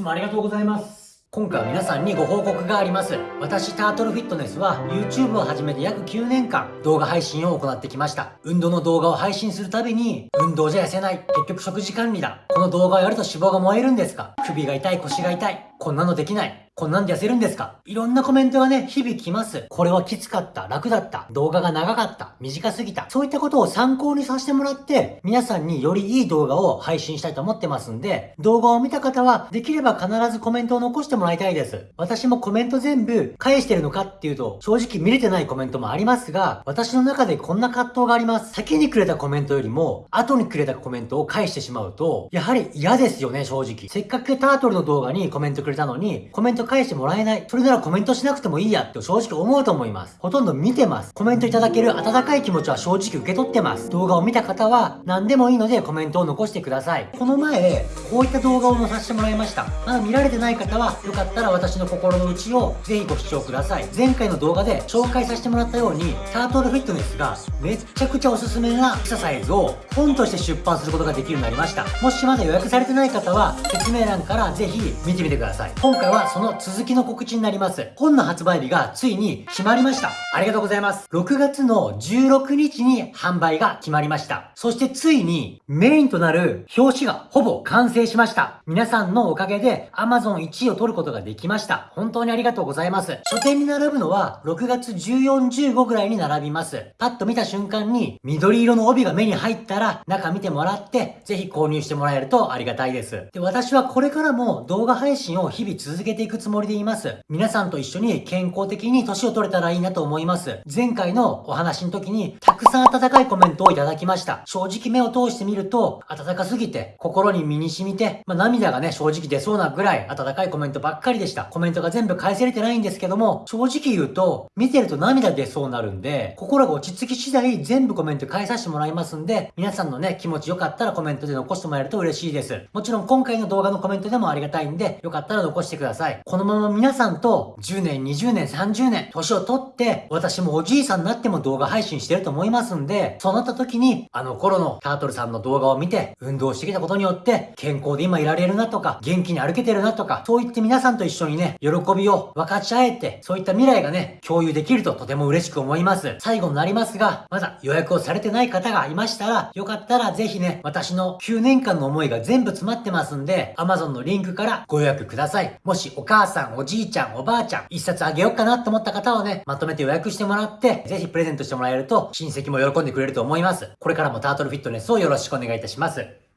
つもありがとうございます。今回は皆さんにご報告があります。私、タートルフィットネスは YouTube を始めて約9年間動画配信を行ってきました。運動の動画を配信するたびに、運動じゃ痩せない。結局食事管理だ。この動画をやると脂肪が燃えるんですか？首が痛い、腰が痛い。こんなのできない。こんなんで痩せるんですか？いろんなコメントがね、日々来ます。これはきつかった、楽だった、動画が長かった、短すぎた。そういったことを参考にさせてもらって、皆さんによりいい動画を配信したいと思ってますんで、動画を見た方は、できれば必ずコメントを残してもらいたいです。私もコメント全部返してるのかっていうと、正直見れてないコメントもありますが、私の中でこんな葛藤があります。先にくれたコメントよりも、後にくれたコメントを返してしまうと、やはり嫌ですよね、正直。せっかくタートルの動画にコメントくれたのに、コメント返してもらえない。それならコメントしなくてもいいやって正直思うと思います。ほとんど見てます。コメントいただける温かい気持ちは正直受け取ってます。動画を見た方は何でもいいのでコメントを残してください。この前、こういった動画を載させてもらいました。まだ見られてない方は、よかったら私の心の内をぜひご視聴ください。前回の動画で紹介させてもらったように、タートルフィットネスがめっちゃくちゃおすすめなエクササイズを本として出版することができるようになりました。もしまだ予約されてない方は、説明欄からぜひ見てみてください。今回はその続きの告知になります。本の発売日がついに決まりました。ありがとうございます。6月の16日に販売が決まりました。そしてついにメインとなる表紙がほぼ完成しました。皆さんのおかげで Amazon 1位を取ることができました。本当にありがとうございます。書店に並ぶのは6月14、15ぐらいに並びます。パッと見た瞬間に緑色の帯が目に入ったら中見てもらってぜひ購入してもらえるとありがたいです。で、私はこれからも動画配信を日々続けていくつもりでいます。皆さんと一緒に健康的に年を取れたらいいなと思います。前回のお話の時にたくさん温かいコメントをいただきました。正直目を通してみると温かすぎて心に身に染みて、まあ、涙がね正直出そうなぐらい温かいコメントばっかりでした。コメントが全部返せれてないんですけども正直言うと見てると涙出そうなるんで心が落ち着き次第全部コメント返させてもらいますんで皆さんのね気持ちよかったらコメントで残してもらえると嬉しいです。もちろん今回の動画のコメントでもありがたいんでよかったら残してください。このまま皆さんと10年20年、30年、年を取って、私もおじいさんになっても動画配信してると思いますんで、そうなった時に、あの頃のタートルさんの動画を見て、運動してきたことによって、健康で今いられるなとか、元気に歩けてるなとか、そう言って皆さんと一緒にね、喜びを分かち合えて、そういった未来がね、共有できるととても嬉しく思います。最後になりますが、まだ予約をされてない方がいましたら、よかったらぜひね、私の9年間の思いが全部詰まってますんで、Amazon のリンクからご予約ください。もしお母さん、おじいちゃん、おばあちゃん、一冊あげようかなと思った方はね、まとめて予約してもらって、ぜひプレゼントしてもらえると、親戚も喜んでくれると思います。これからもタートルフィットネスをよろしくお願いいたします。